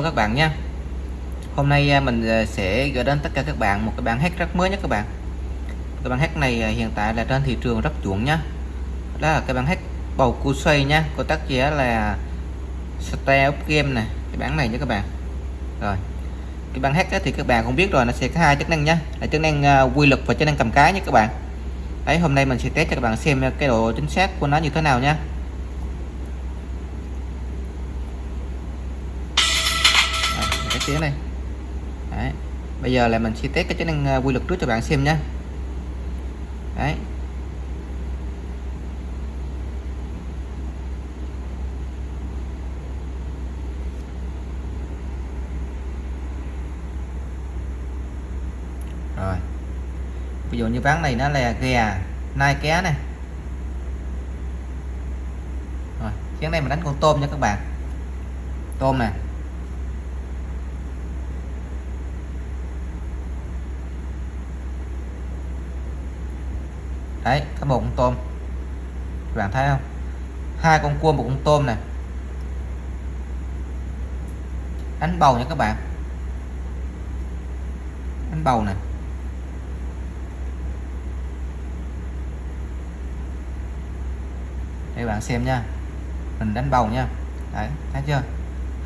các bạn nha Hôm nay à, mình à, sẽ gửi đến tất cả các bạn một cái bản hack rất mới nhất các bạn. Cái bản hack này à, hiện tại là trên thị trường rất chuộng nhá. Đó là cái bản hack bầu cua xoay nha Có tác giả là Style of Game này Cái bản này nha các bạn. Rồi, Cái bản hack thì các bạn cũng biết rồi, Nó sẽ có hai chức năng nhá. Là chức năng quy lực và chức năng cầm cái nha các bạn. Đấy, hôm nay mình sẽ test cho các bạn xem cái độ chính xác của nó như thế nào nha tiếng này. Đấy. bây giờ là mình sẽ test cái chức năng ờ, quy luật trước cho bạn xem nhé Đấy. rồi. Ví dụ như ván này nó là gà nai ké này rồi chén này mình đánh con tôm nha các bạn. Tôm nè. Đấy, các bầu con tôm. Các bạn thấy không? Hai con cua, một con tôm này. Đánh bầu nha các bạn. Đánh bầu này. Để bạn xem nha. Mình đánh bầu nha. Đấy, thấy chưa?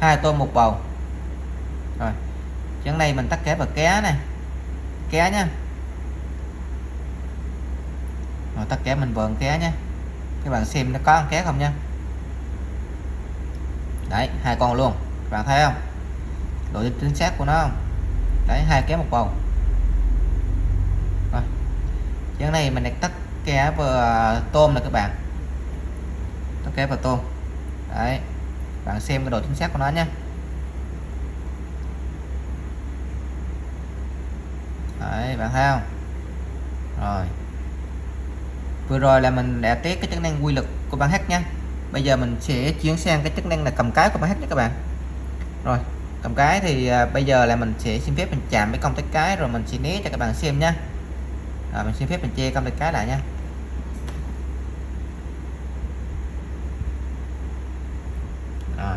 Hai tôm, một bầu. Rồi. Chén này mình tắt ké và ké này. Ké nha rồi tất cả mình vừa ké nhé. Các bạn xem nó có ăn ké không nha đấy, hai con luôn. Các bạn thấy không? Độ chính xác của nó không? Đấy, hai ké một bầu. Rồi. Cái này mình tắt ké vừa tôm này các bạn. Tắt ké vào tôm. Đấy. Bạn xem cái độ chính xác của nó nhé. Đấy bạn thấy không? Rồi vừa rồi là mình đã test cái chức năng quy lực của bản hack nha. Bây giờ mình sẽ chuyển sang cái chức năng là cầm cái của bản hack nha các bạn. Rồi cầm cái thì à, bây giờ là mình sẽ xin phép mình chạm với công tắc cái rồi mình sẽ né cho các bạn xem nha. Rồi mình xin phép mình che công tắc cái lại nha. Rồi.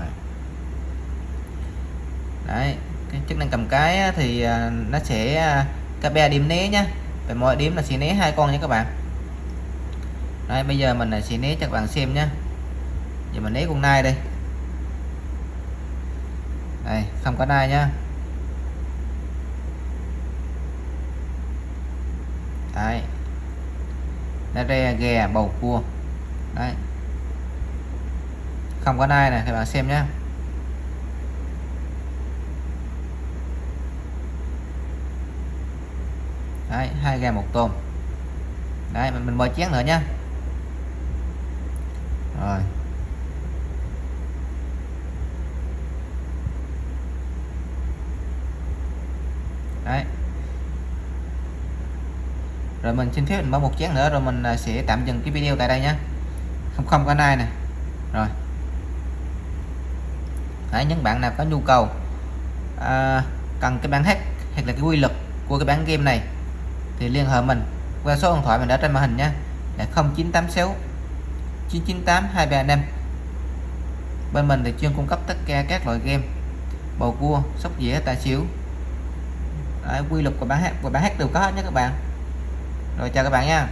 Đấy cái chức năng cầm cái thì à, nó sẽ à, cái be điểm né nhá về mỗi điểm là sẽ né hai con nha các bạn. Đấy, bây giờ mình sẽ né cho các bạn xem nhé giờ mình né con nai đây. Đây không có nai nhá. Đấy. Nó re ghè bầu cua. Đấy. Không có nai này các bạn xem nhé đấy hai gà một tôm. Đấy mình, mình mời chén nữa nhá rồi. Đấy. Rồi mình xin phép mình mở một chén nữa rồi mình à, sẽ tạm dừng cái video tại đây nhé không không có nai này rồi. Đấy, những bạn nào có nhu cầu à, cần cái bản hack hoặc là cái quy luật của cái bản game này thì liên hệ mình qua số điện thoại mình đã trên màn hình nhé là 0986 998 235 bên mình thì chuyên cung cấp tất cả các loại game bầu cua sóc dĩa tài xỉu Đấy, quy luật của bán hát của bán hát đều có hết nhé các bạn. Rồi chào các bạn nha.